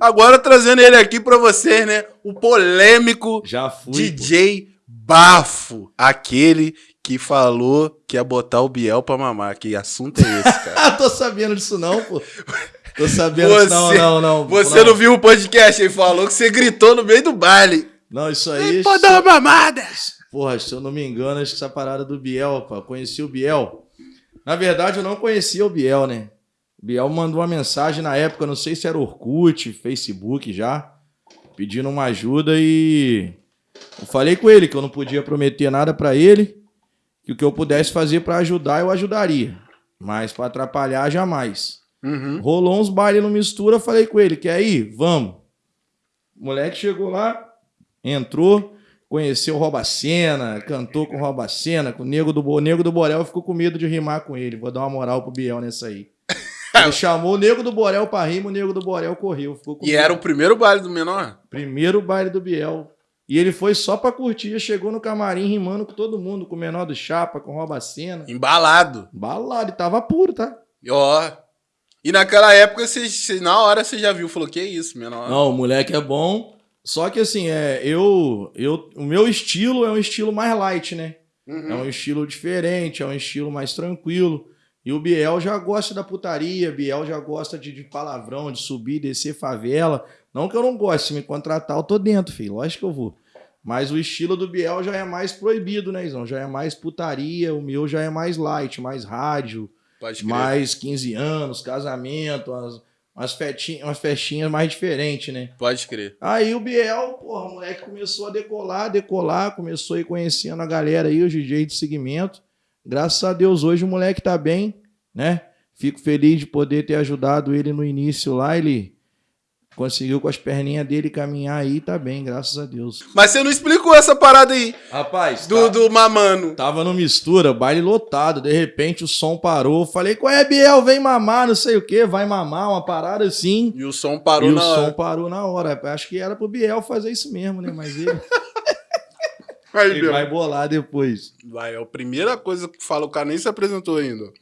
Agora trazendo ele aqui pra vocês, né? O polêmico Já fui. DJ Bafo. Aquele que falou que ia botar o Biel pra mamar. Que assunto é esse, cara? Ah, tô sabendo disso não, pô. Tô sabendo Você- disso não, não, não. Você não. viu o podcast? Ele falou que você gritou no meio do baile. Não, isso aí... Pode dar uma mamada. Porra, se eu não me engano, acho que essa parada do Biel, pá. Conheci o Biel. Na verdade, eu não conhecia o Biel, né? Biel mandou uma mensagem na época, não sei se era Orkut, Facebook já, pedindo uma ajuda e eu falei com ele que eu não podia prometer nada pra ele, que o que eu pudesse fazer pra ajudar, eu ajudaria. Mas pra atrapalhar, jamais. Uhum. Rolou uns bailes no mistura, falei com ele, quer ir? Vamos. O moleque chegou lá, entrou, conheceu o Robacena, cantou com o Robacena, com o Nego do, o Nego do Borel, ficou com medo de rimar com ele. Vou dar uma moral pro Biel nessa aí. Ele chamou o Nego do Borel pra rimar, o Nego do Borel correu. Ficou com E era o primeiro baile do menor? Primeiro baile do Biel. E ele foi só pra curtir, chegou no camarim rimando com todo mundo, com o menor do Chapa, com o Robacena. Embalado. Balado, e tava puro, tá? E ó. E naquela época, você, você- na hora você já viu, falou, que isso, menor? Não, o moleque é bom. Só que assim, é, eu, eu, o meu estilo é um estilo mais light, né? Uhum. É um estilo diferente, é um estilo mais tranquilo. E o Biel já gosta da putaria, Biel já gosta de, de palavrão, de subir, descer favela. Não que eu não goste, se me contratar, eu tô dentro, filho. Lógico que eu vou. Mas o estilo do Biel já é mais proibido, né, Izão? Já é mais putaria, o meu já é mais light, mais rádio, mais 15 anos, casamento, umas, umas, festinhas, umas festinhas mais diferentes, né? Pode crer. Aí o Biel, porra, o moleque começou a decolar, decolar, começou a ir conhecendo a galera aí, os DJ de segmento. Graças a Deus, hoje o moleque tá bem, né? Fico feliz de poder ter ajudado ele no início lá. Ele conseguiu com as perninhas dele caminhar aí, tá bem, graças a Deus. Mas você não explicou essa parada aí Rapaz, do, do mamano. Tava no mistura, baile lotado, de repente o som parou. Falei, qual é, Biel? Vem mamar, não sei o que, vai mamar, uma parada assim. E o som parou e na o hora. som parou na hora. Acho que era pro Biel fazer isso mesmo, né? Mas ele, Aí, ele vai bolar depois. Vai, é a primeira coisa que fala, o cara nem se apresentou ainda.